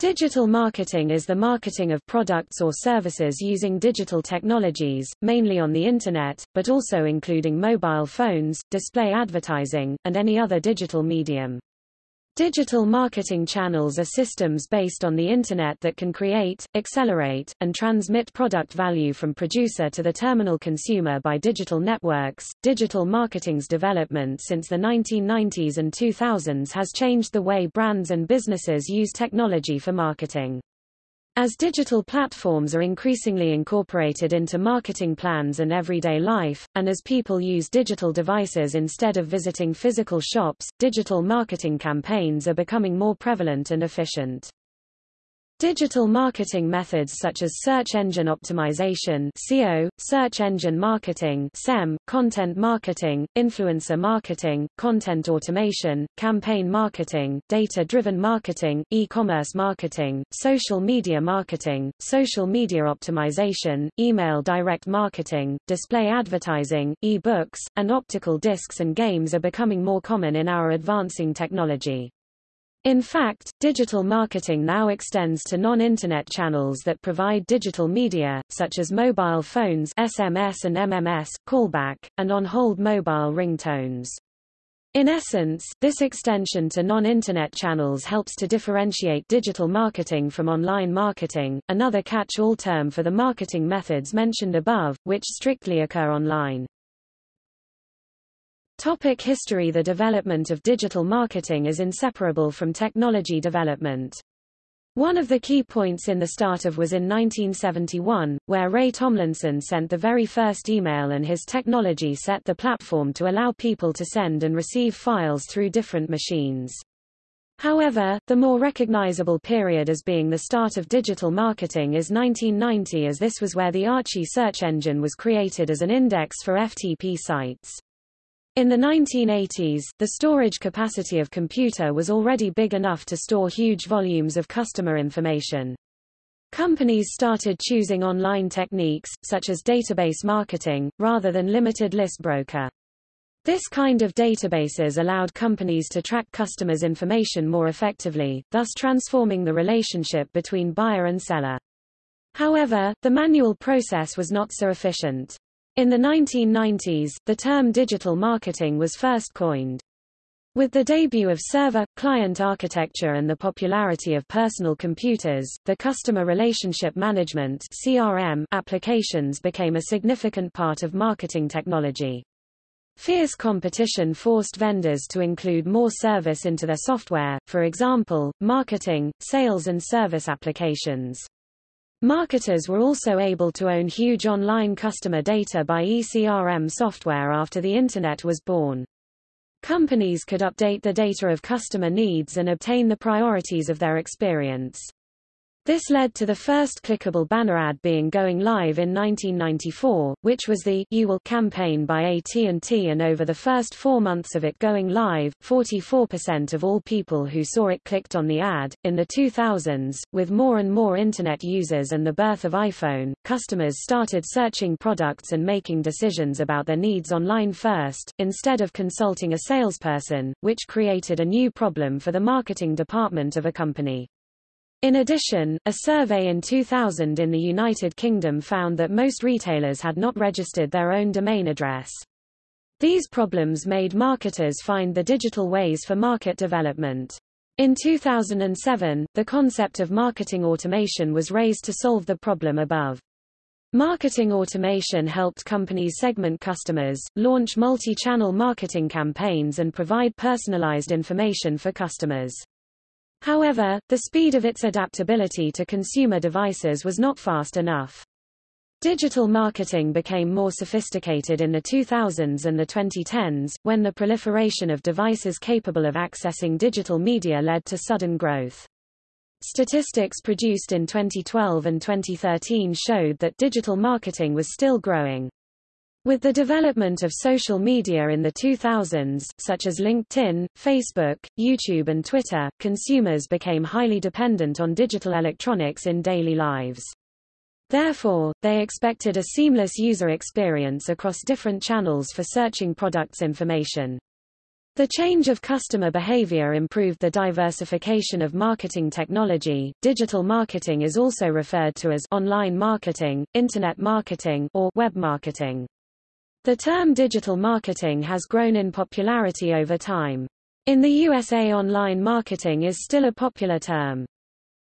Digital marketing is the marketing of products or services using digital technologies, mainly on the Internet, but also including mobile phones, display advertising, and any other digital medium. Digital marketing channels are systems based on the Internet that can create, accelerate, and transmit product value from producer to the terminal consumer by digital networks. Digital marketing's development since the 1990s and 2000s has changed the way brands and businesses use technology for marketing. As digital platforms are increasingly incorporated into marketing plans and everyday life, and as people use digital devices instead of visiting physical shops, digital marketing campaigns are becoming more prevalent and efficient. Digital marketing methods such as search engine optimization (SEO), search engine marketing (SEM), content marketing, influencer marketing, content automation, campaign marketing, data-driven marketing, e-commerce marketing, social media marketing, social media optimization, email direct marketing, display advertising, e-books, and optical discs and games are becoming more common in our advancing technology. In fact, digital marketing now extends to non-internet channels that provide digital media, such as mobile phones SMS and MMS, callback, and on-hold mobile ringtones. In essence, this extension to non-internet channels helps to differentiate digital marketing from online marketing, another catch-all term for the marketing methods mentioned above, which strictly occur online. Topic history The development of digital marketing is inseparable from technology development. One of the key points in the start of was in 1971, where Ray Tomlinson sent the very first email and his technology set the platform to allow people to send and receive files through different machines. However, the more recognizable period as being the start of digital marketing is 1990 as this was where the Archie search engine was created as an index for FTP sites. In the 1980s, the storage capacity of computer was already big enough to store huge volumes of customer information. Companies started choosing online techniques, such as database marketing, rather than limited list broker. This kind of databases allowed companies to track customers' information more effectively, thus transforming the relationship between buyer and seller. However, the manual process was not so efficient. In the 1990s, the term digital marketing was first coined. With the debut of server-client architecture and the popularity of personal computers, the customer relationship management CRM applications became a significant part of marketing technology. Fierce competition forced vendors to include more service into their software, for example, marketing, sales and service applications. Marketers were also able to own huge online customer data by eCRM software after the Internet was born. Companies could update the data of customer needs and obtain the priorities of their experience. This led to the first clickable banner ad being going live in 1994, which was the You Will campaign by AT&T and over the first four months of it going live, 44% of all people who saw it clicked on the ad. In the 2000s, with more and more Internet users and the birth of iPhone, customers started searching products and making decisions about their needs online first, instead of consulting a salesperson, which created a new problem for the marketing department of a company. In addition, a survey in 2000 in the United Kingdom found that most retailers had not registered their own domain address. These problems made marketers find the digital ways for market development. In 2007, the concept of marketing automation was raised to solve the problem above. Marketing automation helped companies segment customers, launch multi-channel marketing campaigns and provide personalized information for customers. However, the speed of its adaptability to consumer devices was not fast enough. Digital marketing became more sophisticated in the 2000s and the 2010s, when the proliferation of devices capable of accessing digital media led to sudden growth. Statistics produced in 2012 and 2013 showed that digital marketing was still growing. With the development of social media in the 2000s, such as LinkedIn, Facebook, YouTube and Twitter, consumers became highly dependent on digital electronics in daily lives. Therefore, they expected a seamless user experience across different channels for searching products information. The change of customer behavior improved the diversification of marketing technology. Digital marketing is also referred to as online marketing, internet marketing, or web marketing. The term digital marketing has grown in popularity over time. In the USA online marketing is still a popular term.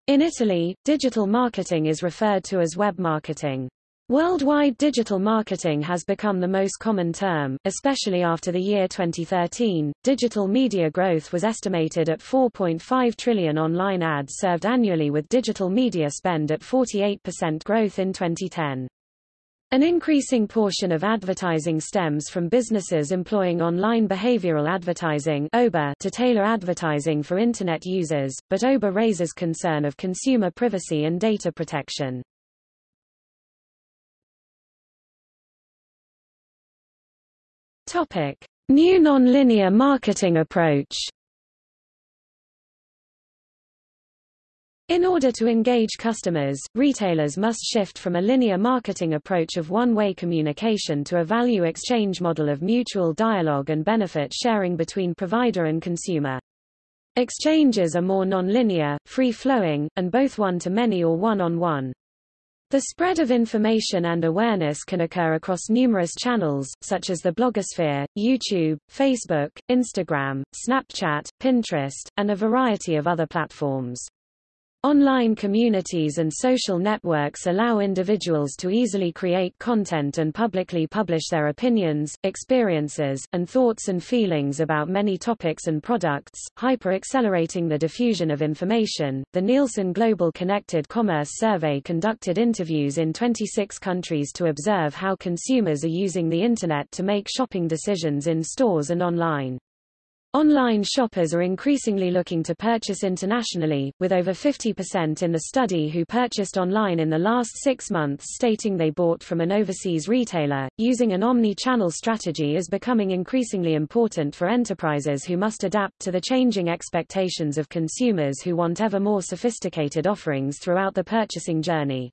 In Italy, digital marketing is referred to as web marketing. Worldwide digital marketing has become the most common term, especially after the year 2013. Digital media growth was estimated at 4.5 trillion online ads served annually with digital media spend at 48% growth in 2010. An increasing portion of advertising stems from businesses employing online behavioral advertising to tailor advertising for Internet users, but OBA raises concern of consumer privacy and data protection. Topic: New nonlinear marketing approach. In order to engage customers, retailers must shift from a linear marketing approach of one-way communication to a value exchange model of mutual dialogue and benefit sharing between provider and consumer. Exchanges are more non-linear, free-flowing, and both one-to-many or one-on-one. The spread of information and awareness can occur across numerous channels, such as the blogosphere, YouTube, Facebook, Instagram, Snapchat, Pinterest, and a variety of other platforms. Online communities and social networks allow individuals to easily create content and publicly publish their opinions, experiences, and thoughts and feelings about many topics and products, hyper-accelerating the diffusion of information. The Nielsen Global Connected Commerce Survey conducted interviews in 26 countries to observe how consumers are using the Internet to make shopping decisions in stores and online. Online shoppers are increasingly looking to purchase internationally, with over 50% in the study who purchased online in the last six months stating they bought from an overseas retailer. Using an omni-channel strategy is becoming increasingly important for enterprises who must adapt to the changing expectations of consumers who want ever more sophisticated offerings throughout the purchasing journey.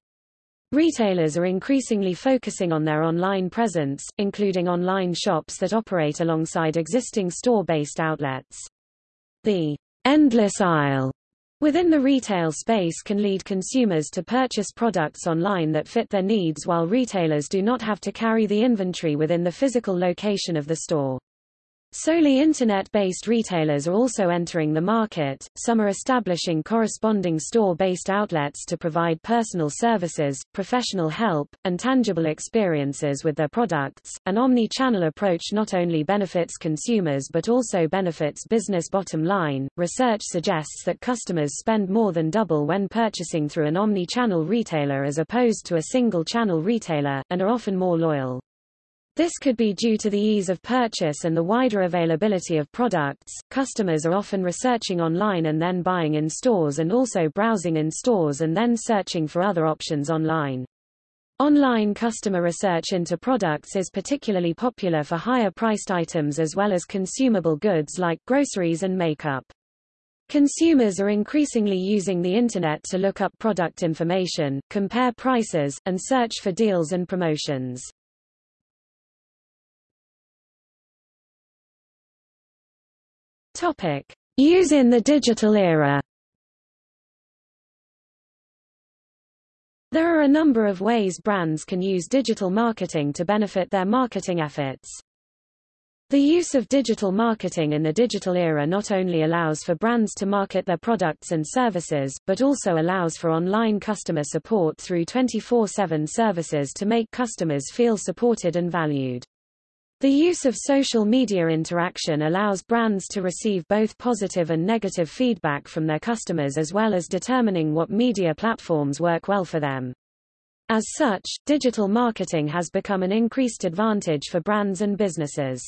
Retailers are increasingly focusing on their online presence, including online shops that operate alongside existing store-based outlets. The endless aisle within the retail space can lead consumers to purchase products online that fit their needs while retailers do not have to carry the inventory within the physical location of the store. Solely Internet-based retailers are also entering the market, some are establishing corresponding store-based outlets to provide personal services, professional help, and tangible experiences with their products. An omni-channel approach not only benefits consumers but also benefits business bottom line. Research suggests that customers spend more than double when purchasing through an omni-channel retailer as opposed to a single-channel retailer, and are often more loyal. This could be due to the ease of purchase and the wider availability of products. Customers are often researching online and then buying in stores and also browsing in stores and then searching for other options online. Online customer research into products is particularly popular for higher priced items as well as consumable goods like groceries and makeup. Consumers are increasingly using the Internet to look up product information, compare prices, and search for deals and promotions. Topic: Use in the digital era. There are a number of ways brands can use digital marketing to benefit their marketing efforts. The use of digital marketing in the digital era not only allows for brands to market their products and services, but also allows for online customer support through 24-7 services to make customers feel supported and valued. The use of social media interaction allows brands to receive both positive and negative feedback from their customers as well as determining what media platforms work well for them. As such, digital marketing has become an increased advantage for brands and businesses.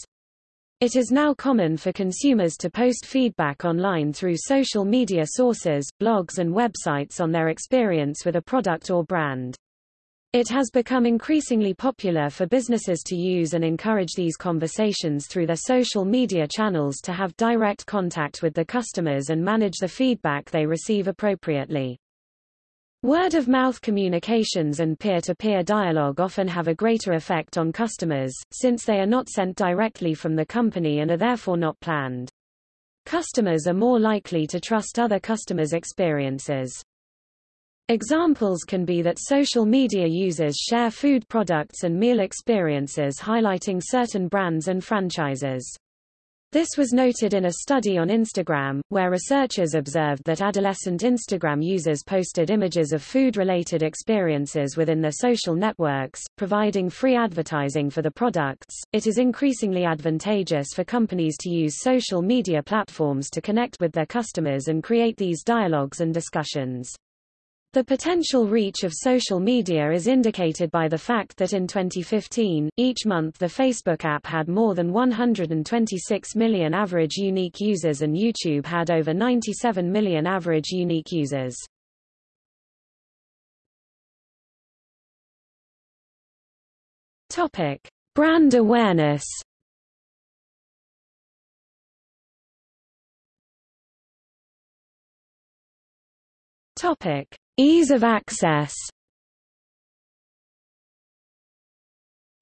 It is now common for consumers to post feedback online through social media sources, blogs and websites on their experience with a product or brand. It has become increasingly popular for businesses to use and encourage these conversations through their social media channels to have direct contact with the customers and manage the feedback they receive appropriately. Word-of-mouth communications and peer-to-peer -peer dialogue often have a greater effect on customers, since they are not sent directly from the company and are therefore not planned. Customers are more likely to trust other customers' experiences. Examples can be that social media users share food products and meal experiences highlighting certain brands and franchises. This was noted in a study on Instagram, where researchers observed that adolescent Instagram users posted images of food-related experiences within their social networks, providing free advertising for the products. It is increasingly advantageous for companies to use social media platforms to connect with their customers and create these dialogues and discussions. The potential reach of social media is indicated by the fact that in 2015, each month the Facebook app had more than 126 million average unique users and YouTube had over 97 million average unique users. Topic: Brand awareness. Topic: Ease of access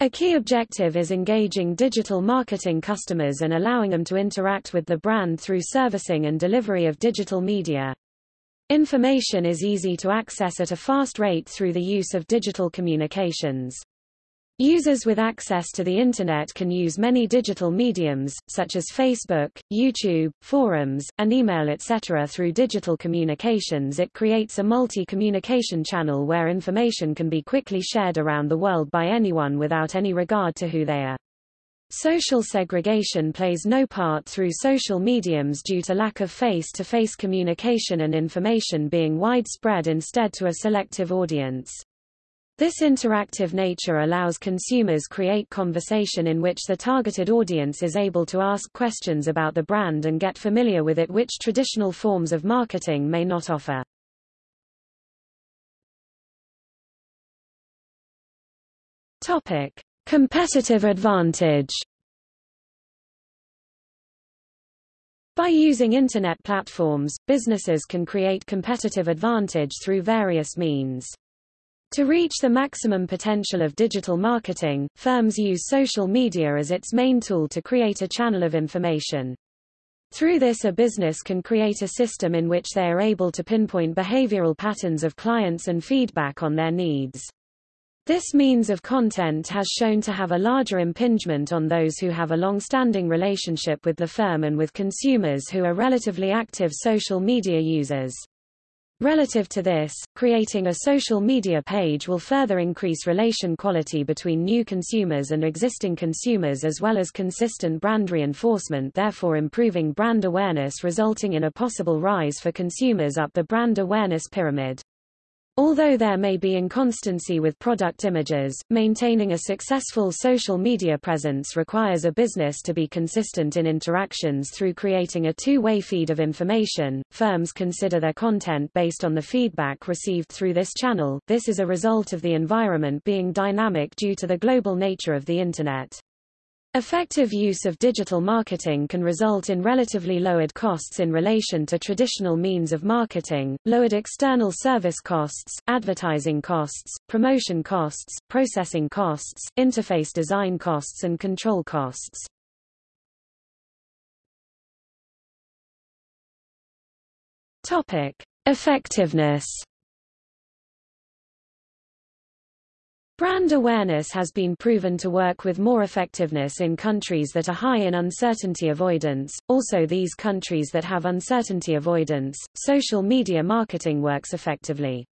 A key objective is engaging digital marketing customers and allowing them to interact with the brand through servicing and delivery of digital media. Information is easy to access at a fast rate through the use of digital communications. Users with access to the Internet can use many digital mediums, such as Facebook, YouTube, forums, and email etc. Through digital communications it creates a multi-communication channel where information can be quickly shared around the world by anyone without any regard to who they are. Social segregation plays no part through social mediums due to lack of face-to-face -face communication and information being widespread instead to a selective audience. This interactive nature allows consumers create conversation in which the targeted audience is able to ask questions about the brand and get familiar with it which traditional forms of marketing may not offer. Topic: Competitive advantage. By using Internet platforms, businesses can create competitive advantage through various means. To reach the maximum potential of digital marketing, firms use social media as its main tool to create a channel of information. Through this a business can create a system in which they are able to pinpoint behavioral patterns of clients and feedback on their needs. This means of content has shown to have a larger impingement on those who have a long-standing relationship with the firm and with consumers who are relatively active social media users. Relative to this, creating a social media page will further increase relation quality between new consumers and existing consumers as well as consistent brand reinforcement therefore improving brand awareness resulting in a possible rise for consumers up the brand awareness pyramid. Although there may be inconstancy with product images, maintaining a successful social media presence requires a business to be consistent in interactions through creating a two-way feed of information. Firms consider their content based on the feedback received through this channel. This is a result of the environment being dynamic due to the global nature of the Internet. Effective use of digital marketing can result in relatively lowered costs in relation to traditional means of marketing, lowered external service costs, advertising costs, promotion costs, processing costs, interface design costs and control costs. Topic: Effectiveness Brand awareness has been proven to work with more effectiveness in countries that are high in uncertainty avoidance, also these countries that have uncertainty avoidance, social media marketing works effectively.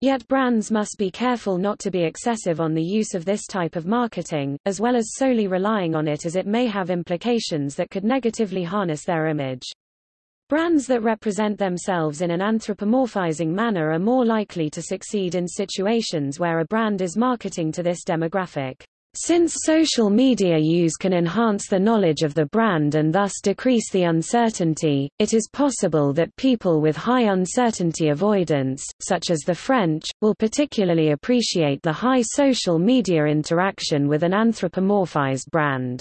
Yet brands must be careful not to be excessive on the use of this type of marketing, as well as solely relying on it as it may have implications that could negatively harness their image. Brands that represent themselves in an anthropomorphizing manner are more likely to succeed in situations where a brand is marketing to this demographic. Since social media use can enhance the knowledge of the brand and thus decrease the uncertainty, it is possible that people with high uncertainty avoidance, such as the French, will particularly appreciate the high social media interaction with an anthropomorphized brand.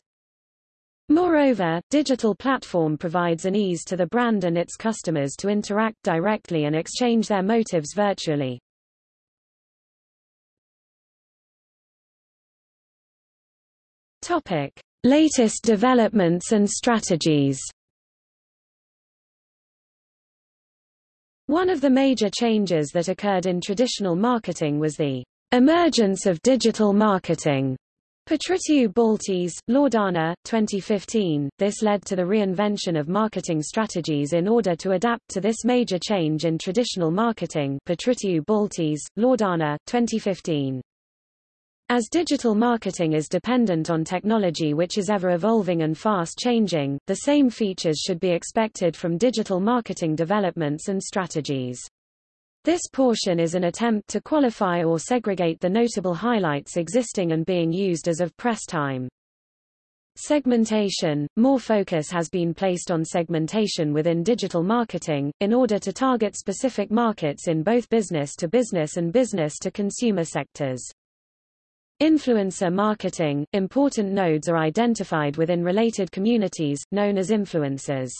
Moreover, digital platform provides an ease to the brand and its customers to interact directly and exchange their motives virtually. Topic: Latest developments and strategies. One of the major changes that occurred in traditional marketing was the emergence of digital marketing Patriciu Baltes, Loredana, 2015. This led to the reinvention of marketing strategies in order to adapt to this major change in traditional marketing. Patriciu Baltes, Loredana, 2015. As digital marketing is dependent on technology which is ever evolving and fast changing, the same features should be expected from digital marketing developments and strategies. This portion is an attempt to qualify or segregate the notable highlights existing and being used as of press time. Segmentation – More focus has been placed on segmentation within digital marketing, in order to target specific markets in both business-to-business -business and business-to-consumer sectors. Influencer marketing – Important nodes are identified within related communities, known as influencers.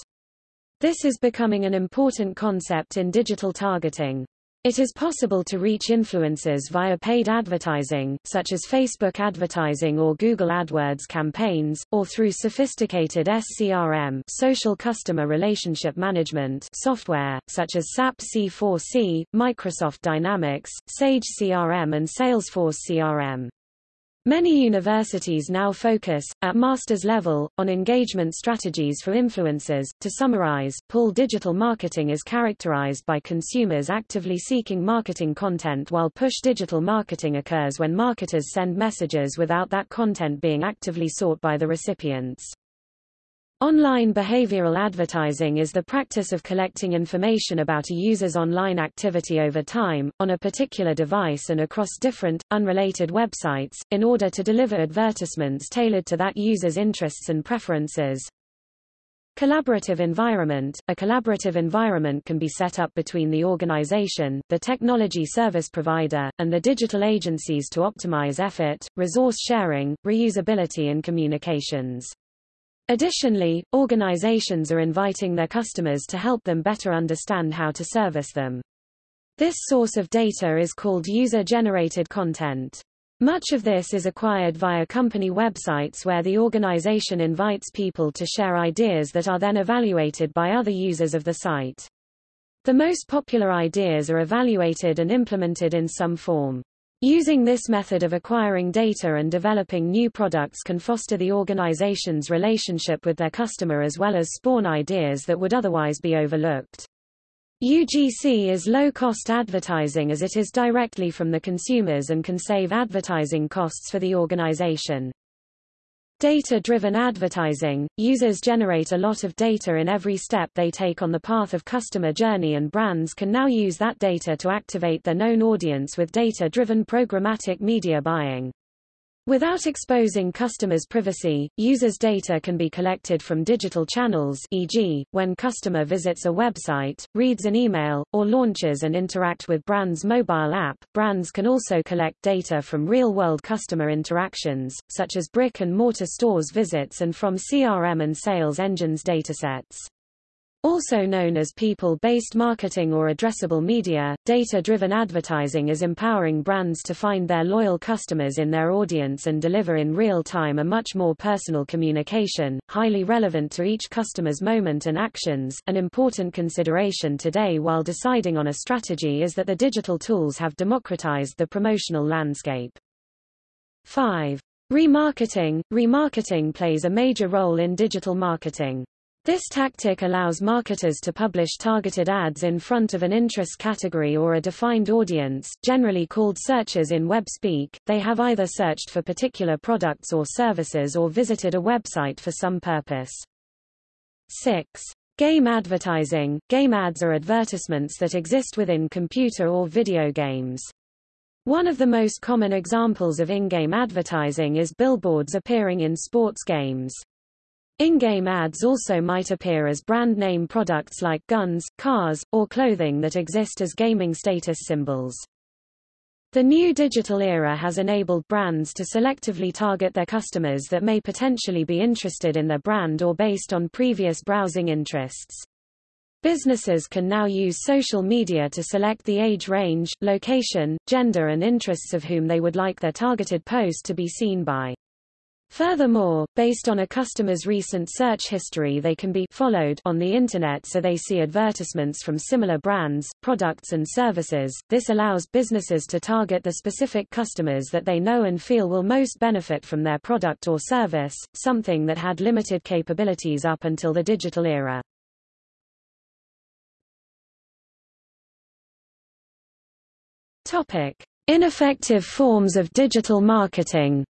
This is becoming an important concept in digital targeting. It is possible to reach influencers via paid advertising, such as Facebook advertising or Google AdWords campaigns, or through sophisticated SCRM social customer relationship management software, such as SAP C4C, Microsoft Dynamics, Sage CRM and Salesforce CRM. Many universities now focus, at master's level, on engagement strategies for influencers. To summarize, pull digital marketing is characterized by consumers actively seeking marketing content while push digital marketing occurs when marketers send messages without that content being actively sought by the recipients. Online behavioral advertising is the practice of collecting information about a user's online activity over time, on a particular device and across different, unrelated websites, in order to deliver advertisements tailored to that user's interests and preferences. Collaborative environment A collaborative environment can be set up between the organization, the technology service provider, and the digital agencies to optimize effort, resource sharing, reusability and communications. Additionally, organizations are inviting their customers to help them better understand how to service them. This source of data is called user-generated content. Much of this is acquired via company websites where the organization invites people to share ideas that are then evaluated by other users of the site. The most popular ideas are evaluated and implemented in some form. Using this method of acquiring data and developing new products can foster the organization's relationship with their customer as well as spawn ideas that would otherwise be overlooked. UGC is low-cost advertising as it is directly from the consumers and can save advertising costs for the organization. Data-driven advertising – Users generate a lot of data in every step they take on the path of customer journey and brands can now use that data to activate their known audience with data-driven programmatic media buying. Without exposing customers' privacy, users' data can be collected from digital channels e.g., when customer visits a website, reads an email, or launches and interact with brand's mobile app. Brands can also collect data from real-world customer interactions, such as brick-and-mortar stores visits and from CRM and sales engines datasets. Also known as people-based marketing or addressable media, data-driven advertising is empowering brands to find their loyal customers in their audience and deliver in real time a much more personal communication, highly relevant to each customer's moment and actions. An important consideration today while deciding on a strategy is that the digital tools have democratized the promotional landscape. 5. Remarketing. Remarketing plays a major role in digital marketing. This tactic allows marketers to publish targeted ads in front of an interest category or a defined audience, generally called searchers in web speak. They have either searched for particular products or services or visited a website for some purpose. 6. Game advertising. Game ads are advertisements that exist within computer or video games. One of the most common examples of in-game advertising is billboards appearing in sports games. In-game ads also might appear as brand name products like guns, cars, or clothing that exist as gaming status symbols. The new digital era has enabled brands to selectively target their customers that may potentially be interested in their brand or based on previous browsing interests. Businesses can now use social media to select the age range, location, gender and interests of whom they would like their targeted post to be seen by. Furthermore, based on a customer's recent search history they can be followed on the Internet so they see advertisements from similar brands, products and services. This allows businesses to target the specific customers that they know and feel will most benefit from their product or service, something that had limited capabilities up until the digital era. Topic: Ineffective forms of digital marketing.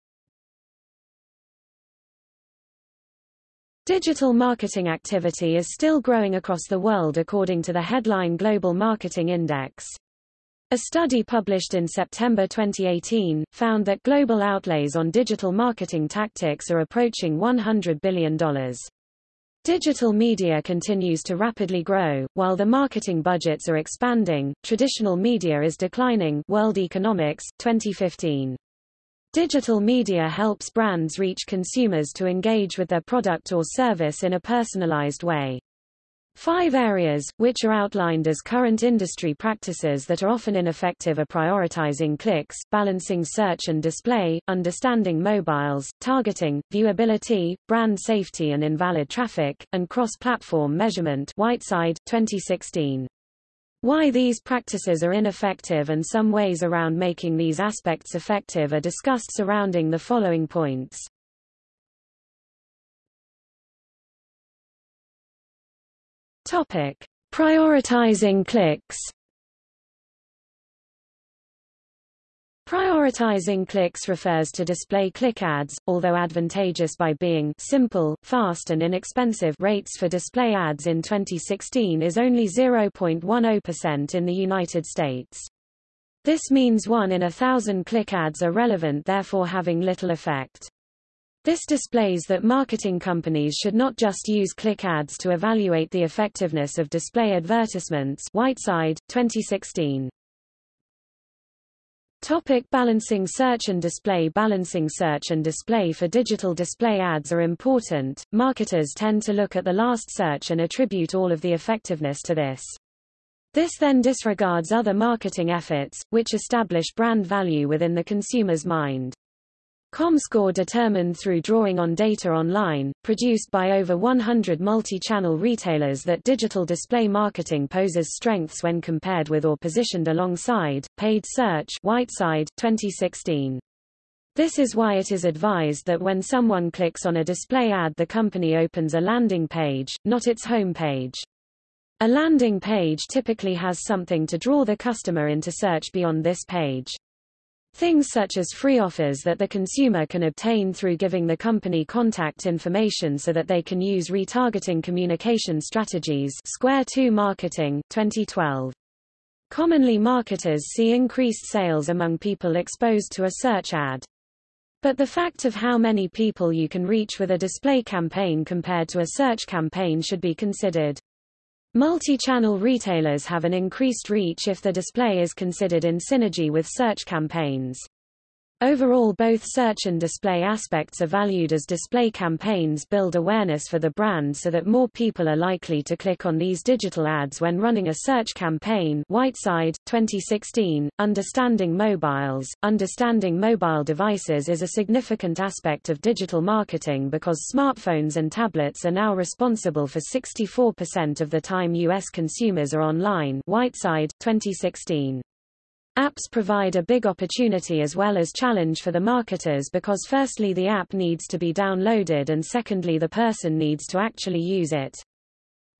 Digital marketing activity is still growing across the world according to the headline Global Marketing Index. A study published in September 2018, found that global outlays on digital marketing tactics are approaching $100 billion. Digital media continues to rapidly grow, while the marketing budgets are expanding, traditional media is declining World Economics, 2015. Digital media helps brands reach consumers to engage with their product or service in a personalized way. Five areas, which are outlined as current industry practices that are often ineffective are prioritizing clicks, balancing search and display, understanding mobiles, targeting, viewability, brand safety and invalid traffic, and cross-platform measurement Whiteside, 2016. Why these practices are ineffective and some ways around making these aspects effective are discussed surrounding the following points. Topic: Prioritizing clicks. Prioritizing clicks refers to display click ads, although advantageous by being simple, fast and inexpensive rates for display ads in 2016 is only 0.10% in the United States. This means one in a thousand click ads are relevant therefore having little effect. This displays that marketing companies should not just use click ads to evaluate the effectiveness of display advertisements Whiteside, 2016. Topic balancing search and display Balancing search and display for digital display ads are important. Marketers tend to look at the last search and attribute all of the effectiveness to this. This then disregards other marketing efforts, which establish brand value within the consumer's mind. ComScore determined through drawing on data online, produced by over 100 multi-channel retailers that digital display marketing poses strengths when compared with or positioned alongside, paid search Whiteside, 2016. This is why it is advised that when someone clicks on a display ad the company opens a landing page, not its home page. A landing page typically has something to draw the customer into search beyond this page. Things such as free offers that the consumer can obtain through giving the company contact information so that they can use retargeting communication strategies Square 2 Marketing, 2012. Commonly marketers see increased sales among people exposed to a search ad. But the fact of how many people you can reach with a display campaign compared to a search campaign should be considered. Multi-channel retailers have an increased reach if the display is considered in synergy with search campaigns. Overall both search and display aspects are valued as display campaigns build awareness for the brand so that more people are likely to click on these digital ads when running a search campaign Whiteside, 2016, Understanding Mobiles. Understanding mobile devices is a significant aspect of digital marketing because smartphones and tablets are now responsible for 64% of the time U.S. consumers are online Whiteside, 2016. Apps provide a big opportunity as well as challenge for the marketers because firstly the app needs to be downloaded and secondly the person needs to actually use it.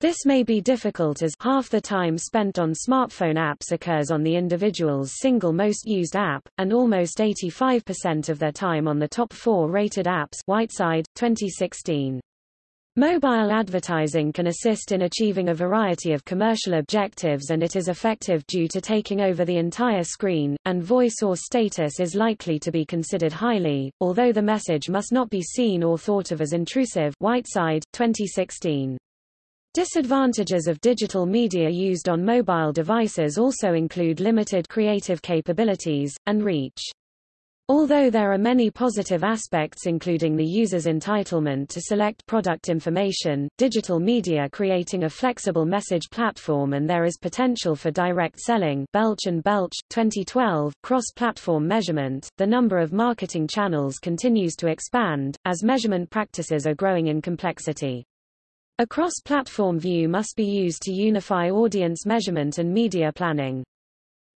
This may be difficult as half the time spent on smartphone apps occurs on the individual's single most used app, and almost 85% of their time on the top four rated apps Whiteside, 2016. Mobile advertising can assist in achieving a variety of commercial objectives and it is effective due to taking over the entire screen, and voice or status is likely to be considered highly, although the message must not be seen or thought of as intrusive Whiteside, 2016. Disadvantages of digital media used on mobile devices also include limited creative capabilities, and reach. Although there are many positive aspects including the user's entitlement to select product information, digital media creating a flexible message platform and there is potential for direct selling Belch and Belch, 2012, cross-platform measurement, the number of marketing channels continues to expand, as measurement practices are growing in complexity. A cross-platform view must be used to unify audience measurement and media planning.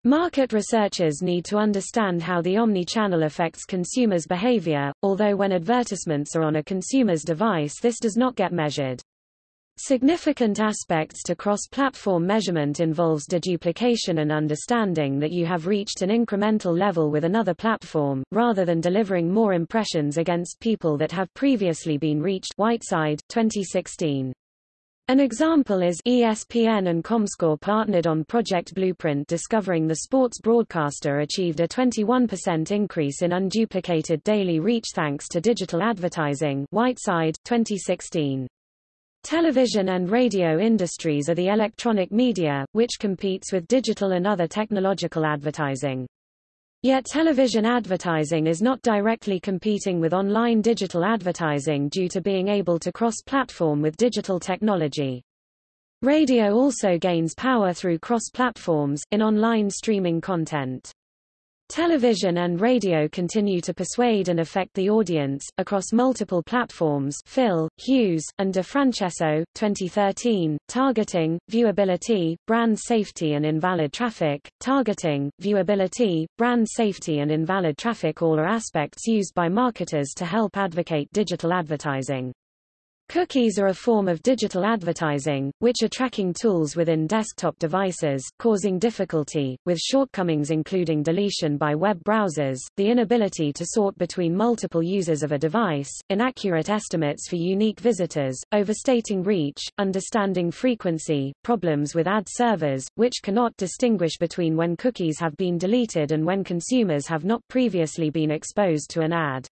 Market researchers need to understand how the omni-channel affects consumers' behavior, although when advertisements are on a consumer's device this does not get measured. Significant aspects to cross-platform measurement involves deduplication and understanding that you have reached an incremental level with another platform, rather than delivering more impressions against people that have previously been reached Whiteside, 2016. An example is ESPN and Comscore partnered on Project Blueprint discovering the sports broadcaster achieved a 21% increase in unduplicated daily reach thanks to digital advertising Whiteside, 2016. Television and radio industries are the electronic media, which competes with digital and other technological advertising. Yet television advertising is not directly competing with online digital advertising due to being able to cross-platform with digital technology. Radio also gains power through cross-platforms, in online streaming content. Television and radio continue to persuade and affect the audience, across multiple platforms Fill, Hughes, and DeFrancesco, 2013, Targeting, Viewability, Brand Safety and Invalid Traffic, Targeting, Viewability, Brand Safety and Invalid Traffic all are aspects used by marketers to help advocate digital advertising. Cookies are a form of digital advertising, which are tracking tools within desktop devices, causing difficulty, with shortcomings including deletion by web browsers, the inability to sort between multiple users of a device, inaccurate estimates for unique visitors, overstating reach, understanding frequency, problems with ad servers, which cannot distinguish between when cookies have been deleted and when consumers have not previously been exposed to an ad.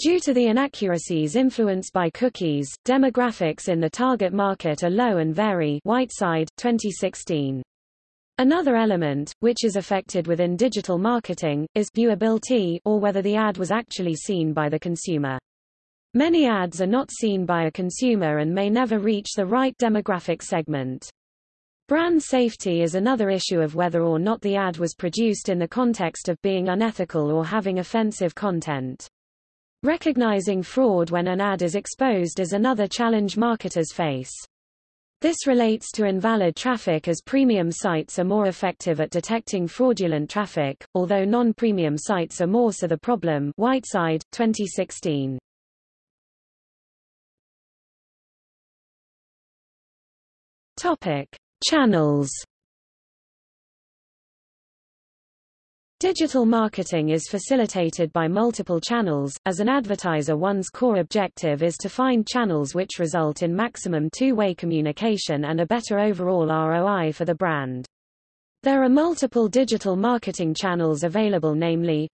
Due to the inaccuracies influenced by cookies, demographics in the target market are low and vary Whiteside, 2016. Another element, which is affected within digital marketing, is viewability or whether the ad was actually seen by the consumer. Many ads are not seen by a consumer and may never reach the right demographic segment. Brand safety is another issue of whether or not the ad was produced in the context of being unethical or having offensive content. Recognizing fraud when an ad is exposed is another challenge marketers face. This relates to invalid traffic as premium sites are more effective at detecting fraudulent traffic, although non-premium sites are more so the problem Whiteside, 2016. Topic. Channels Digital marketing is facilitated by multiple channels. As an advertiser, one's core objective is to find channels which result in maximum two-way communication and a better overall ROI for the brand. There are multiple digital marketing channels available namely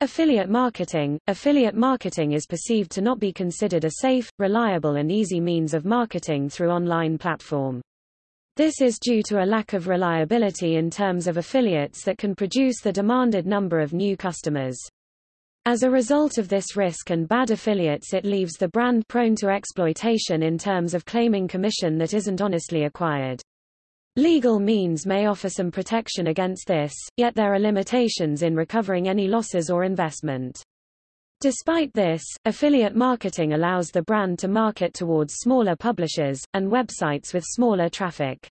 Affiliate marketing. Affiliate marketing is perceived to not be considered a safe, reliable and easy means of marketing through online platform. This is due to a lack of reliability in terms of affiliates that can produce the demanded number of new customers. As a result of this risk and bad affiliates it leaves the brand prone to exploitation in terms of claiming commission that isn't honestly acquired. Legal means may offer some protection against this, yet there are limitations in recovering any losses or investment. Despite this, affiliate marketing allows the brand to market towards smaller publishers, and websites with smaller traffic.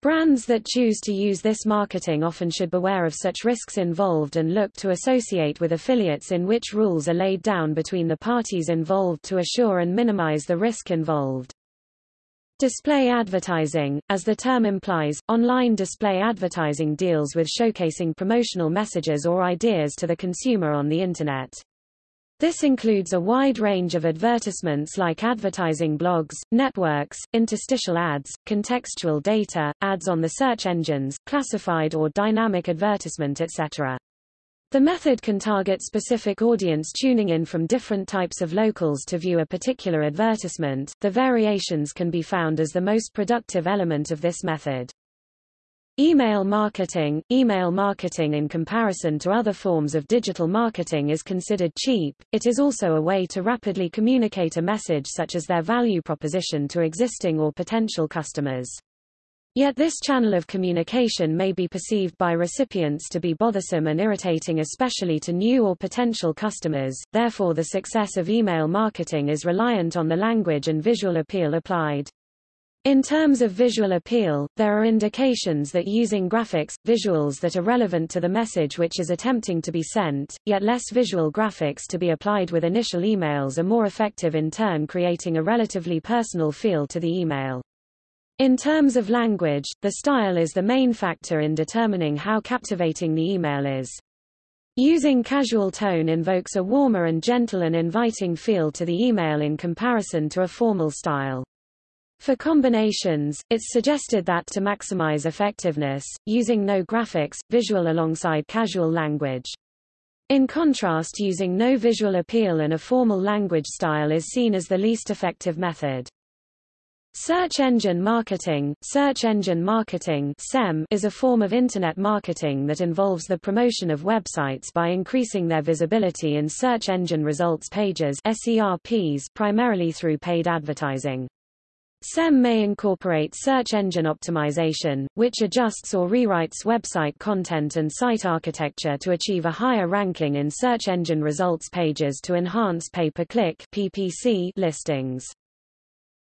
Brands that choose to use this marketing often should beware of such risks involved and look to associate with affiliates in which rules are laid down between the parties involved to assure and minimize the risk involved. Display advertising, as the term implies, online display advertising deals with showcasing promotional messages or ideas to the consumer on the Internet. This includes a wide range of advertisements like advertising blogs, networks, interstitial ads, contextual data, ads on the search engines, classified or dynamic advertisement etc. The method can target specific audience tuning in from different types of locals to view a particular advertisement. The variations can be found as the most productive element of this method. Email marketing Email marketing in comparison to other forms of digital marketing is considered cheap, it is also a way to rapidly communicate a message such as their value proposition to existing or potential customers. Yet this channel of communication may be perceived by recipients to be bothersome and irritating especially to new or potential customers, therefore the success of email marketing is reliant on the language and visual appeal applied. In terms of visual appeal, there are indications that using graphics, visuals that are relevant to the message which is attempting to be sent, yet less visual graphics to be applied with initial emails are more effective in turn creating a relatively personal feel to the email. In terms of language, the style is the main factor in determining how captivating the email is. Using casual tone invokes a warmer and gentle and inviting feel to the email in comparison to a formal style. For combinations, it's suggested that to maximize effectiveness, using no graphics, visual alongside casual language. In contrast using no visual appeal and a formal language style is seen as the least effective method. Search engine marketing Search engine marketing SEM is a form of Internet marketing that involves the promotion of websites by increasing their visibility in search engine results pages SERPs primarily through paid advertising. SEM may incorporate search engine optimization, which adjusts or rewrites website content and site architecture to achieve a higher ranking in search engine results pages to enhance pay-per-click listings.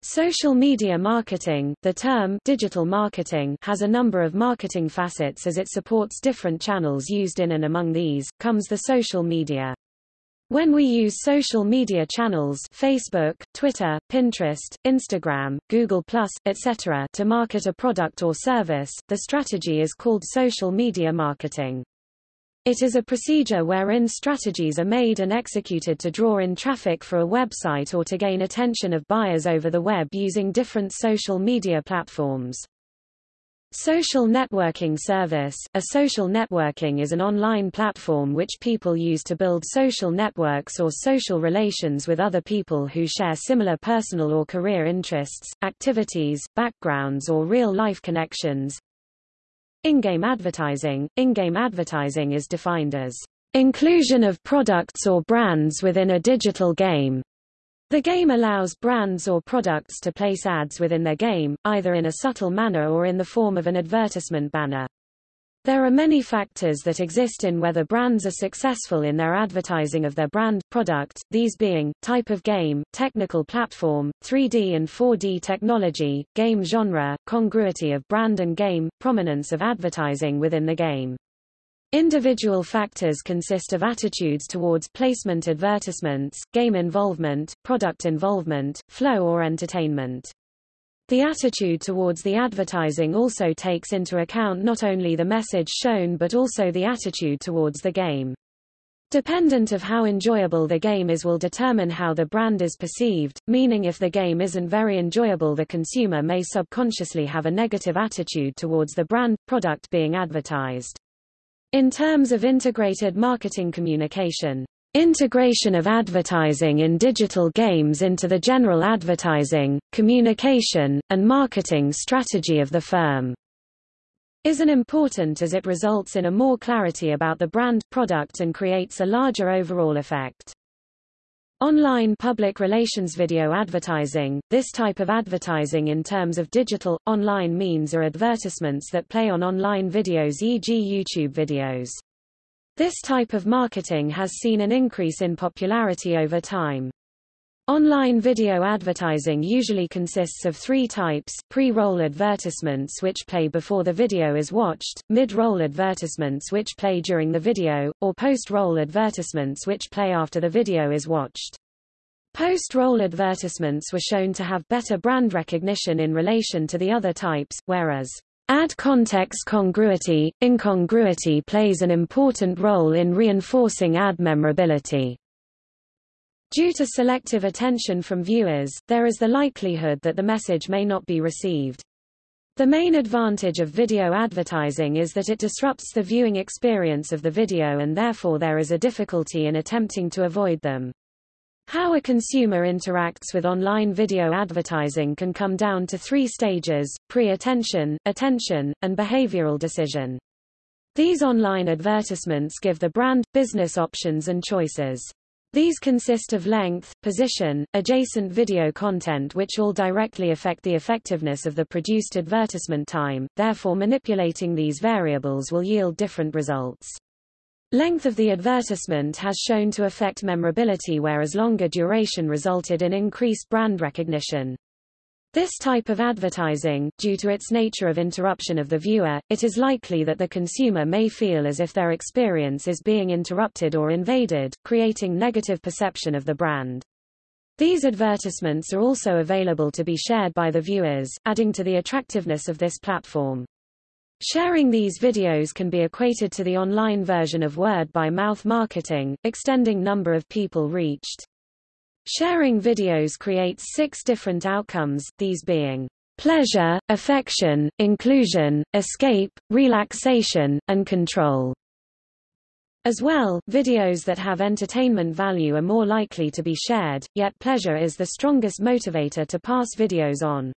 Social media marketing, the term digital marketing has a number of marketing facets as it supports different channels used in and among these, comes the social media. When we use social media channels Facebook, Twitter, Pinterest, Instagram, Google+, etc. to market a product or service, the strategy is called social media marketing. It is a procedure wherein strategies are made and executed to draw in traffic for a website or to gain attention of buyers over the web using different social media platforms. Social networking service A social networking is an online platform which people use to build social networks or social relations with other people who share similar personal or career interests, activities, backgrounds or real-life connections. In-game advertising In-game advertising is defined as inclusion of products or brands within a digital game. The game allows brands or products to place ads within their game, either in a subtle manner or in the form of an advertisement banner. There are many factors that exist in whether brands are successful in their advertising of their brand, product, these being, type of game, technical platform, 3D and 4D technology, game genre, congruity of brand and game, prominence of advertising within the game. Individual factors consist of attitudes towards placement advertisements, game involvement, product involvement, flow or entertainment. The attitude towards the advertising also takes into account not only the message shown but also the attitude towards the game. Dependent of how enjoyable the game is will determine how the brand is perceived, meaning if the game isn't very enjoyable the consumer may subconsciously have a negative attitude towards the brand, product being advertised. In terms of integrated marketing communication, integration of advertising in digital games into the general advertising, communication, and marketing strategy of the firm is an important as it results in a more clarity about the brand product and creates a larger overall effect. Online public relations video advertising This type of advertising in terms of digital, online means are advertisements that play on online videos e.g. YouTube videos. This type of marketing has seen an increase in popularity over time. Online video advertising usually consists of three types, pre-roll advertisements which play before the video is watched, mid-roll advertisements which play during the video, or post-roll advertisements which play after the video is watched. Post-roll advertisements were shown to have better brand recognition in relation to the other types, whereas Ad context congruity, incongruity plays an important role in reinforcing ad memorability. Due to selective attention from viewers, there is the likelihood that the message may not be received. The main advantage of video advertising is that it disrupts the viewing experience of the video and therefore there is a difficulty in attempting to avoid them. How a consumer interacts with online video advertising can come down to three stages, pre-attention, attention, and behavioral decision. These online advertisements give the brand, business options and choices. These consist of length, position, adjacent video content which all directly affect the effectiveness of the produced advertisement time, therefore manipulating these variables will yield different results. Length of the advertisement has shown to affect memorability whereas longer duration resulted in increased brand recognition. This type of advertising, due to its nature of interruption of the viewer, it is likely that the consumer may feel as if their experience is being interrupted or invaded, creating negative perception of the brand. These advertisements are also available to be shared by the viewers, adding to the attractiveness of this platform. Sharing these videos can be equated to the online version of word-by-mouth marketing, extending number of people reached. Sharing videos creates six different outcomes, these being pleasure, affection, inclusion, escape, relaxation, and control. As well, videos that have entertainment value are more likely to be shared, yet pleasure is the strongest motivator to pass videos on.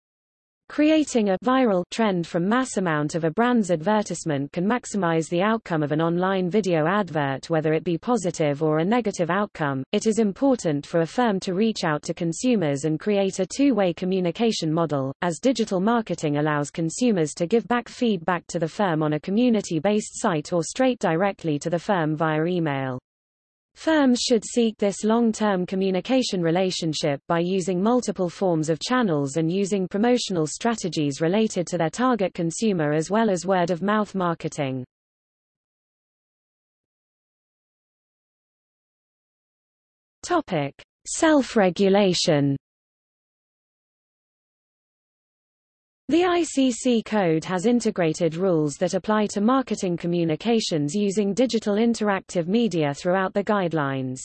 Creating a viral trend from mass amount of a brand's advertisement can maximize the outcome of an online video advert whether it be positive or a negative outcome. It is important for a firm to reach out to consumers and create a two-way communication model, as digital marketing allows consumers to give back feedback to the firm on a community-based site or straight directly to the firm via email. Firms should seek this long-term communication relationship by using multiple forms of channels and using promotional strategies related to their target consumer as well as word-of-mouth marketing. Topic: Self-regulation The ICC code has integrated rules that apply to marketing communications using digital interactive media throughout the guidelines.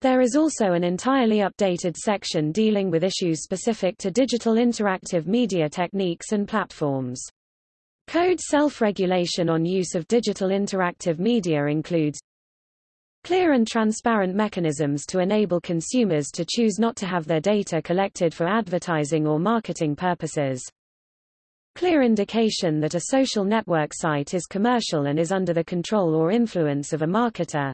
There is also an entirely updated section dealing with issues specific to digital interactive media techniques and platforms. Code self-regulation on use of digital interactive media includes clear and transparent mechanisms to enable consumers to choose not to have their data collected for advertising or marketing purposes, Clear indication that a social network site is commercial and is under the control or influence of a marketer.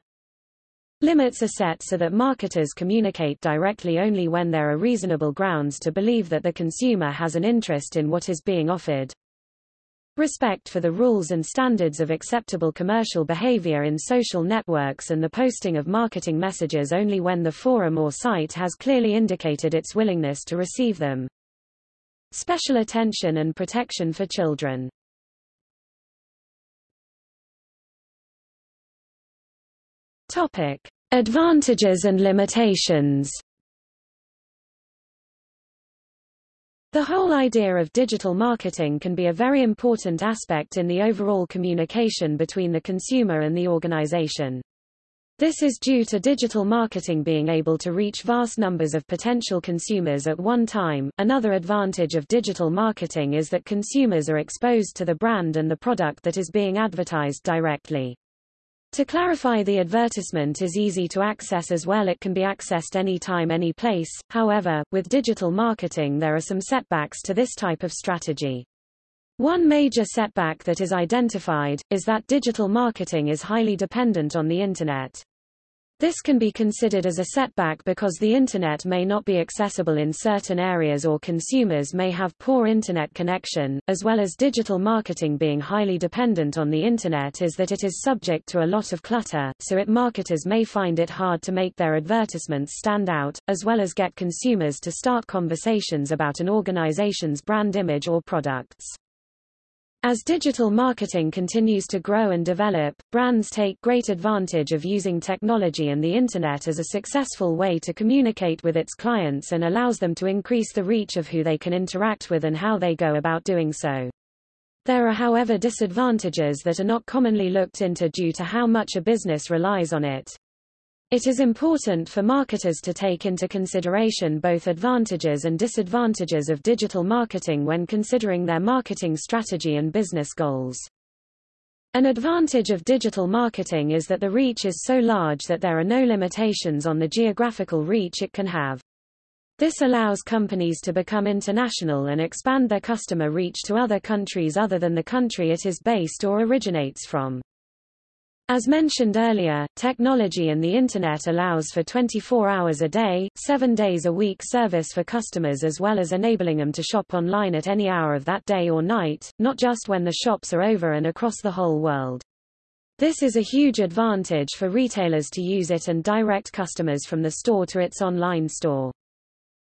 Limits are set so that marketers communicate directly only when there are reasonable grounds to believe that the consumer has an interest in what is being offered. Respect for the rules and standards of acceptable commercial behavior in social networks and the posting of marketing messages only when the forum or site has clearly indicated its willingness to receive them. Special attention and protection for children. Topic: Advantages and limitations. The whole idea of digital marketing can be a very important aspect in the overall communication between the consumer and the organization. This is due to digital marketing being able to reach vast numbers of potential consumers at one time. Another advantage of digital marketing is that consumers are exposed to the brand and the product that is being advertised directly. To clarify the advertisement is easy to access as well it can be accessed anytime any place, however, with digital marketing there are some setbacks to this type of strategy. One major setback that is identified, is that digital marketing is highly dependent on the Internet. This can be considered as a setback because the Internet may not be accessible in certain areas or consumers may have poor Internet connection, as well as digital marketing being highly dependent on the Internet is that it is subject to a lot of clutter, so it marketers may find it hard to make their advertisements stand out, as well as get consumers to start conversations about an organization's brand image or products. As digital marketing continues to grow and develop, brands take great advantage of using technology and the Internet as a successful way to communicate with its clients and allows them to increase the reach of who they can interact with and how they go about doing so. There are however disadvantages that are not commonly looked into due to how much a business relies on it. It is important for marketers to take into consideration both advantages and disadvantages of digital marketing when considering their marketing strategy and business goals. An advantage of digital marketing is that the reach is so large that there are no limitations on the geographical reach it can have. This allows companies to become international and expand their customer reach to other countries other than the country it is based or originates from. As mentioned earlier, technology and the Internet allows for 24 hours a day, 7 days a week service for customers as well as enabling them to shop online at any hour of that day or night, not just when the shops are over and across the whole world. This is a huge advantage for retailers to use it and direct customers from the store to its online store.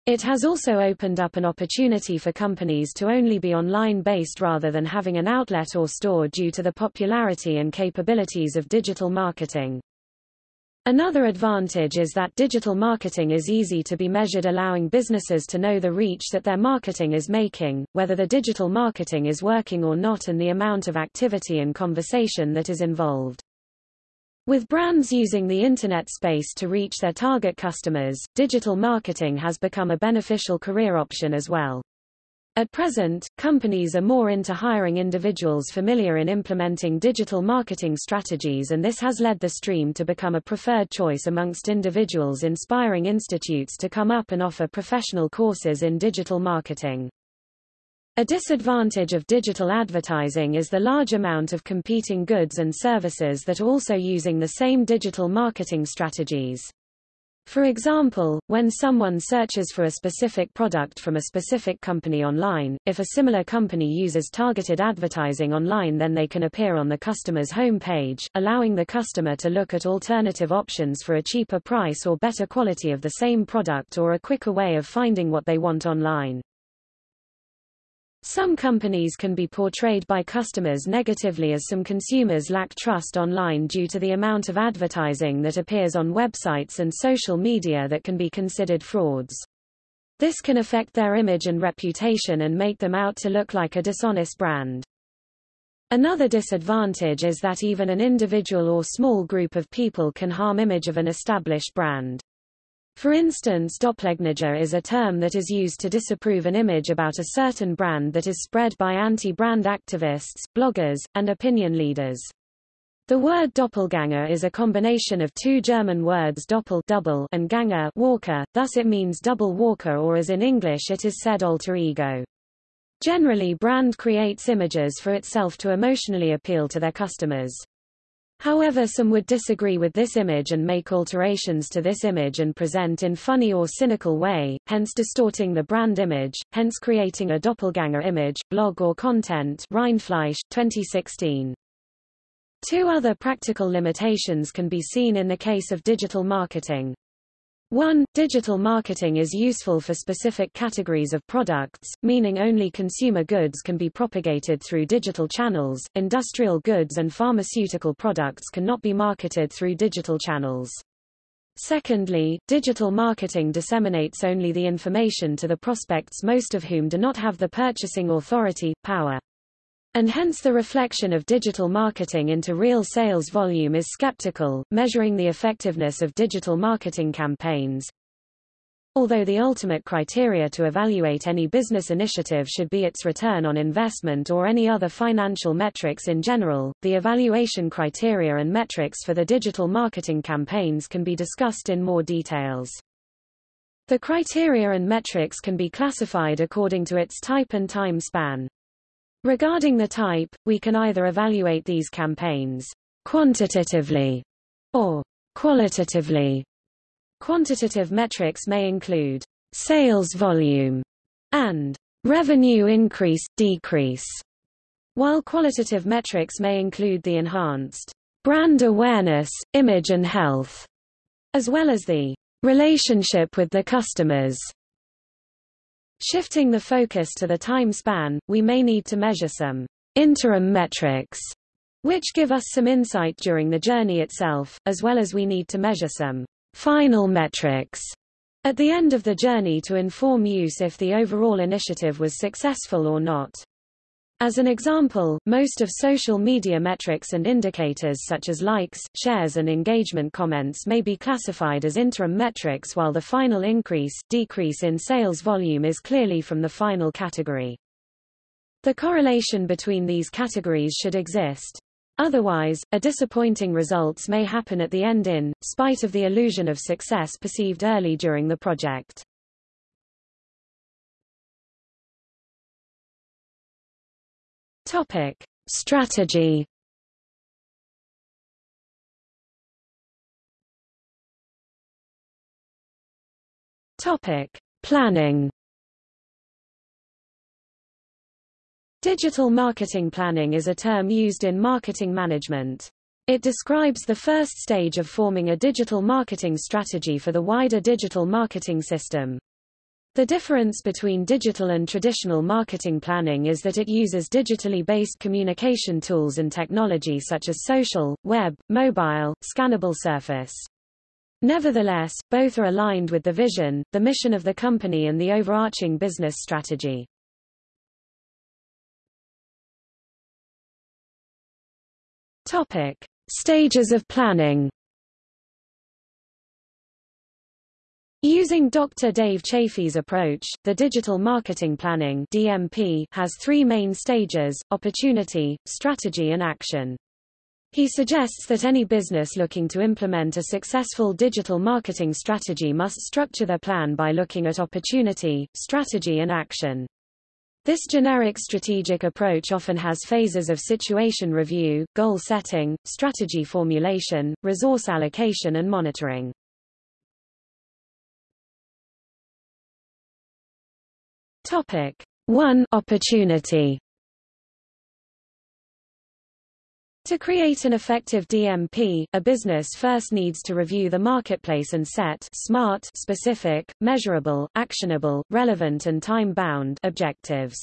It has also opened up an opportunity for companies to only be online-based rather than having an outlet or store due to the popularity and capabilities of digital marketing. Another advantage is that digital marketing is easy to be measured allowing businesses to know the reach that their marketing is making, whether the digital marketing is working or not and the amount of activity and conversation that is involved. With brands using the Internet space to reach their target customers, digital marketing has become a beneficial career option as well. At present, companies are more into hiring individuals familiar in implementing digital marketing strategies and this has led the stream to become a preferred choice amongst individuals inspiring institutes to come up and offer professional courses in digital marketing. A disadvantage of digital advertising is the large amount of competing goods and services that are also using the same digital marketing strategies. For example, when someone searches for a specific product from a specific company online, if a similar company uses targeted advertising online then they can appear on the customer's home page, allowing the customer to look at alternative options for a cheaper price or better quality of the same product or a quicker way of finding what they want online. Some companies can be portrayed by customers negatively as some consumers lack trust online due to the amount of advertising that appears on websites and social media that can be considered frauds. This can affect their image and reputation and make them out to look like a dishonest brand. Another disadvantage is that even an individual or small group of people can harm image of an established brand. For instance doppelganger is a term that is used to disapprove an image about a certain brand that is spread by anti-brand activists, bloggers, and opinion leaders. The word doppelganger is a combination of two German words doppel double and ganger walker, thus it means double walker or as in English it is said alter ego. Generally brand creates images for itself to emotionally appeal to their customers. However some would disagree with this image and make alterations to this image and present in funny or cynical way, hence distorting the brand image, hence creating a doppelganger image, blog or content Rindfleisch, 2016. Two other practical limitations can be seen in the case of digital marketing. 1. Digital marketing is useful for specific categories of products, meaning only consumer goods can be propagated through digital channels, industrial goods and pharmaceutical products cannot be marketed through digital channels. Secondly, digital marketing disseminates only the information to the prospects most of whom do not have the purchasing authority, power. And hence the reflection of digital marketing into real sales volume is skeptical, measuring the effectiveness of digital marketing campaigns. Although the ultimate criteria to evaluate any business initiative should be its return on investment or any other financial metrics in general, the evaluation criteria and metrics for the digital marketing campaigns can be discussed in more details. The criteria and metrics can be classified according to its type and time span. Regarding the type, we can either evaluate these campaigns quantitatively or qualitatively. Quantitative metrics may include sales volume and revenue increase, decrease, while qualitative metrics may include the enhanced brand awareness, image and health, as well as the relationship with the customers Shifting the focus to the time span, we may need to measure some interim metrics, which give us some insight during the journey itself, as well as we need to measure some final metrics at the end of the journey to inform use if the overall initiative was successful or not. As an example, most of social media metrics and indicators such as likes, shares and engagement comments may be classified as interim metrics while the final increase, decrease in sales volume is clearly from the final category. The correlation between these categories should exist. Otherwise, a disappointing results may happen at the end in, spite of the illusion of success perceived early during the project. Topic. Strategy Topic: Planning. Digital marketing planning is a term used in marketing management. It describes the first stage of forming a digital marketing strategy for the wider digital marketing system. The difference between digital and traditional marketing planning is that it uses digitally based communication tools and technology such as social, web, mobile, scannable surface. Nevertheless, both are aligned with the vision, the mission of the company and the overarching business strategy. Topic: Stages of planning. Using Dr. Dave Chaffee's approach, the digital marketing planning (DMP) has three main stages: opportunity, strategy and action. He suggests that any business looking to implement a successful digital marketing strategy must structure their plan by looking at opportunity, strategy and action. This generic strategic approach often has phases of situation review, goal setting, strategy formulation, resource allocation and monitoring. Topic 1 Opportunity To create an effective DMP, a business first needs to review the marketplace and set SMART specific, measurable, actionable, relevant and time-bound objectives.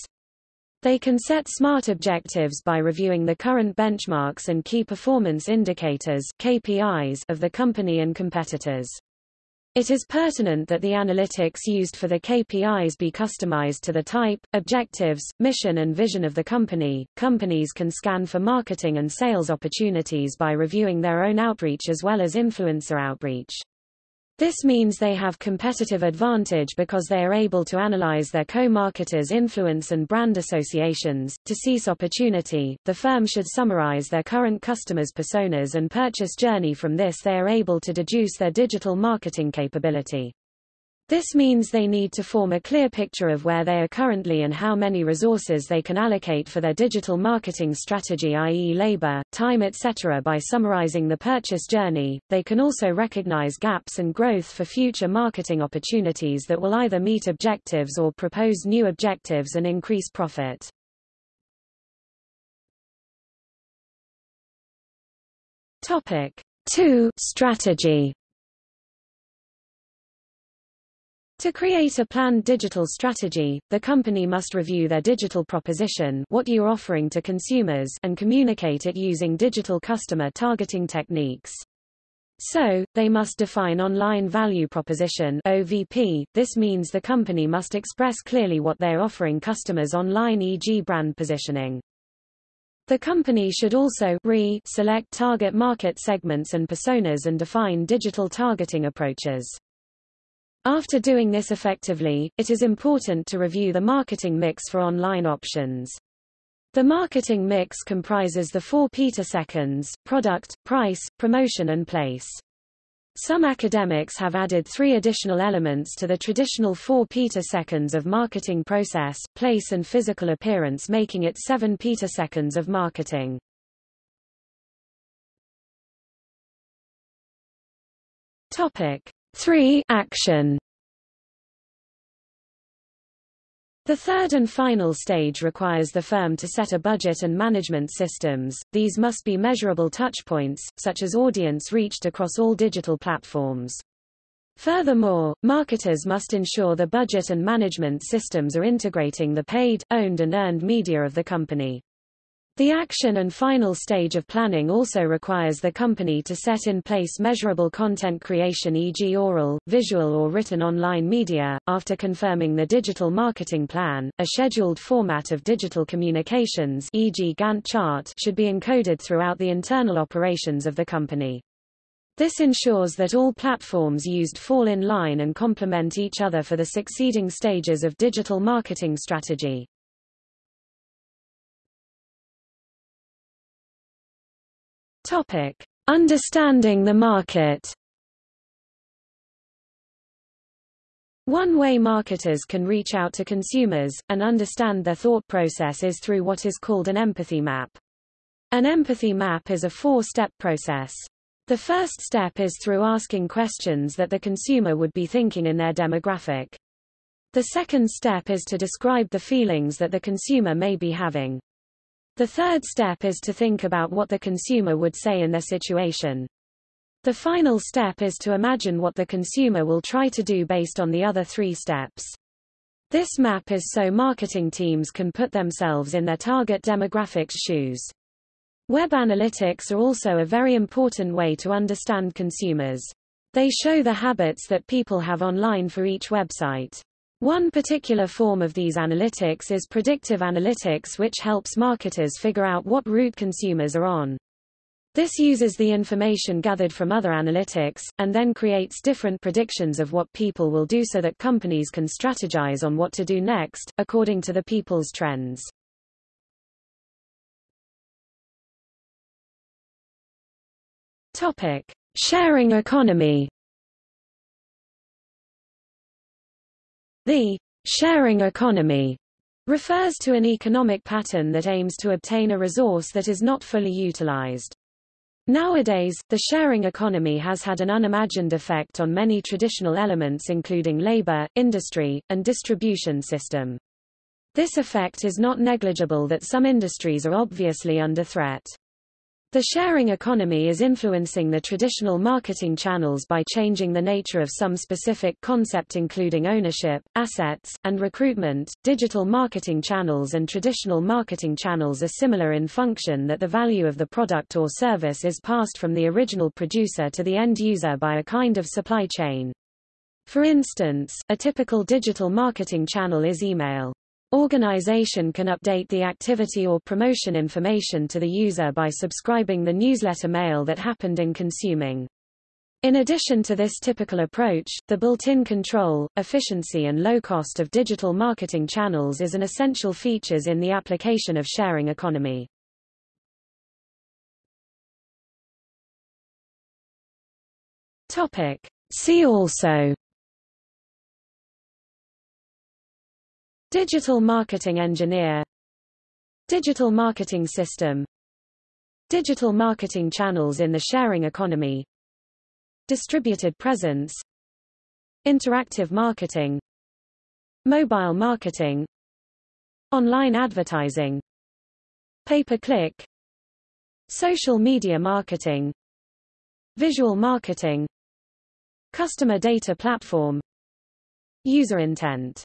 They can set SMART objectives by reviewing the current benchmarks and key performance indicators KPIs of the company and competitors. It is pertinent that the analytics used for the KPIs be customized to the type, objectives, mission and vision of the company. Companies can scan for marketing and sales opportunities by reviewing their own outreach as well as influencer outreach. This means they have competitive advantage because they are able to analyze their co-marketers' influence and brand associations. To seize opportunity, the firm should summarize their current customers' personas and purchase journey from this they are able to deduce their digital marketing capability. This means they need to form a clear picture of where they are currently and how many resources they can allocate for their digital marketing strategy i.e. labor, time etc. By summarizing the purchase journey, they can also recognize gaps and growth for future marketing opportunities that will either meet objectives or propose new objectives and increase profit. Topic 2 Strategy To create a planned digital strategy, the company must review their digital proposition what you are offering to consumers and communicate it using digital customer targeting techniques. So, they must define online value proposition OVP. This means the company must express clearly what they are offering customers online e.g. brand positioning. The company should also re select target market segments and personas and define digital targeting approaches. After doing this effectively, it is important to review the marketing mix for online options. The marketing mix comprises the four seconds: product, price, promotion and place. Some academics have added three additional elements to the traditional four seconds of marketing process, place and physical appearance making it seven seconds of marketing. Topic. 3. Action The third and final stage requires the firm to set a budget and management systems. These must be measurable touchpoints, such as audience reached across all digital platforms. Furthermore, marketers must ensure the budget and management systems are integrating the paid, owned and earned media of the company. The action and final stage of planning also requires the company to set in place measurable content creation e.g. oral, visual or written online media. After confirming the digital marketing plan, a scheduled format of digital communications e.g. Gantt chart should be encoded throughout the internal operations of the company. This ensures that all platforms used fall in line and complement each other for the succeeding stages of digital marketing strategy. Topic: Understanding the market. One way marketers can reach out to consumers, and understand their thought process is through what is called an empathy map. An empathy map is a four-step process. The first step is through asking questions that the consumer would be thinking in their demographic. The second step is to describe the feelings that the consumer may be having. The third step is to think about what the consumer would say in their situation. The final step is to imagine what the consumer will try to do based on the other three steps. This map is so marketing teams can put themselves in their target demographic's shoes. Web analytics are also a very important way to understand consumers. They show the habits that people have online for each website. One particular form of these analytics is predictive analytics which helps marketers figure out what route consumers are on. This uses the information gathered from other analytics, and then creates different predictions of what people will do so that companies can strategize on what to do next, according to the people's trends. Topic. Sharing economy The sharing economy refers to an economic pattern that aims to obtain a resource that is not fully utilized. Nowadays, the sharing economy has had an unimagined effect on many traditional elements including labor, industry, and distribution system. This effect is not negligible that some industries are obviously under threat. The sharing economy is influencing the traditional marketing channels by changing the nature of some specific concept including ownership, assets, and recruitment. Digital marketing channels and traditional marketing channels are similar in function that the value of the product or service is passed from the original producer to the end user by a kind of supply chain. For instance, a typical digital marketing channel is email. Organization can update the activity or promotion information to the user by subscribing the newsletter mail that happened in consuming. In addition to this typical approach, the built-in control, efficiency and low cost of digital marketing channels is an essential features in the application of sharing economy. Topic. See also Digital marketing engineer. Digital marketing system. Digital marketing channels in the sharing economy. Distributed presence. Interactive marketing. Mobile marketing. Online advertising. Pay-per-click. Social media marketing. Visual marketing. Customer data platform. User intent